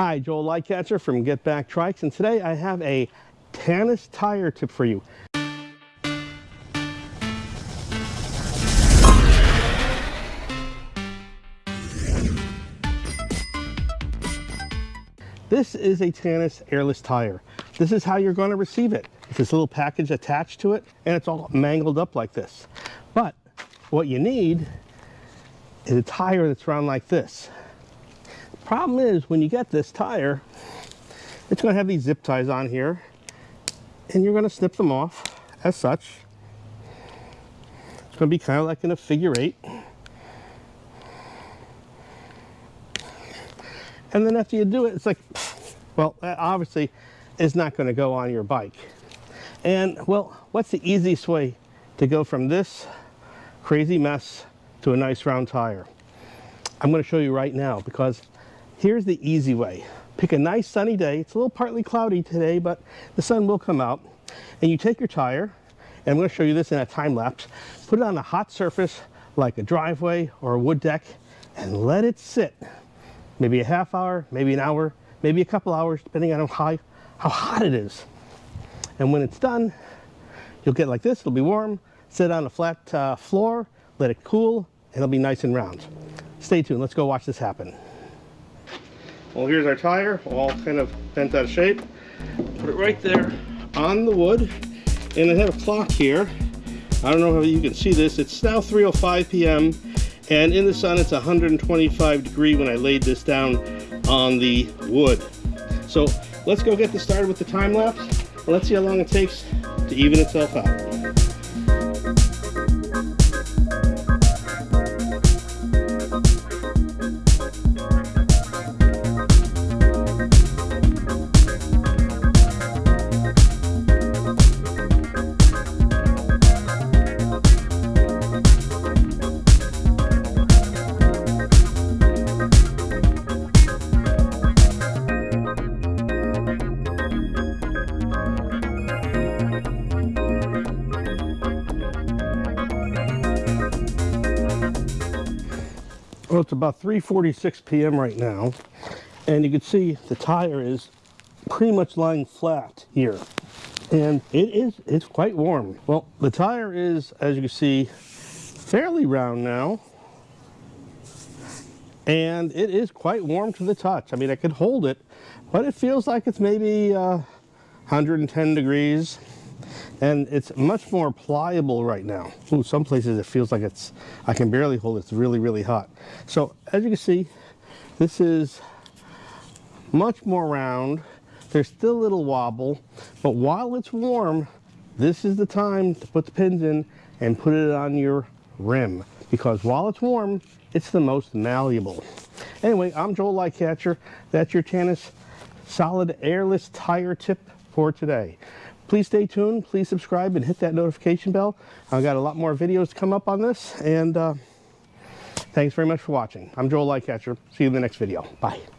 Hi, Joel Lightcatcher from Get Back Trikes, and today I have a Tannus tire tip for you. This is a Tannus airless tire. This is how you're going to receive it. It's this little package attached to it, and it's all mangled up like this. But what you need is a tire that's round like this. Problem is, when you get this tire, it's going to have these zip ties on here, and you're going to snip them off as such. It's going to be kind of like in a figure eight. And then after you do it, it's like, well, that obviously is not going to go on your bike. And well, what's the easiest way to go from this crazy mess to a nice round tire? I'm going to show you right now because Here's the easy way. Pick a nice sunny day. It's a little partly cloudy today, but the sun will come out. And you take your tire, and I'm going to show you this in a time lapse. Put it on a hot surface like a driveway or a wood deck and let it sit. Maybe a half hour, maybe an hour, maybe a couple hours, depending on how, how hot it is. And when it's done, you'll get like this. It'll be warm. Sit on a flat uh, floor, let it cool, and it'll be nice and round. Stay tuned. Let's go watch this happen. Well, here's our tire, all kind of bent out of shape. Put it right there on the wood. And I have a clock here. I don't know if you can see this. It's now 3.05 p.m. And in the sun, it's 125 degree when I laid this down on the wood. So let's go get this started with the time lapse. Let's see how long it takes to even itself out. Well, it's about 3.46 p.m. right now, and you can see the tire is pretty much lying flat here. And it is, it's quite warm. Well, the tire is, as you can see, fairly round now. And it is quite warm to the touch. I mean, I could hold it, but it feels like it's maybe uh, 110 degrees and it's much more pliable right now. Ooh, some places it feels like it's, I can barely hold it. It's really, really hot. So as you can see, this is much more round. There's still a little wobble, but while it's warm, this is the time to put the pins in and put it on your rim because while it's warm, it's the most malleable. Anyway, I'm Joel Lightcatcher. That's your Tannus solid airless tire tip for today. Please stay tuned, please subscribe and hit that notification bell. I've got a lot more videos to come up on this and uh, thanks very much for watching. I'm Joel Lightcatcher. See you in the next video. Bye.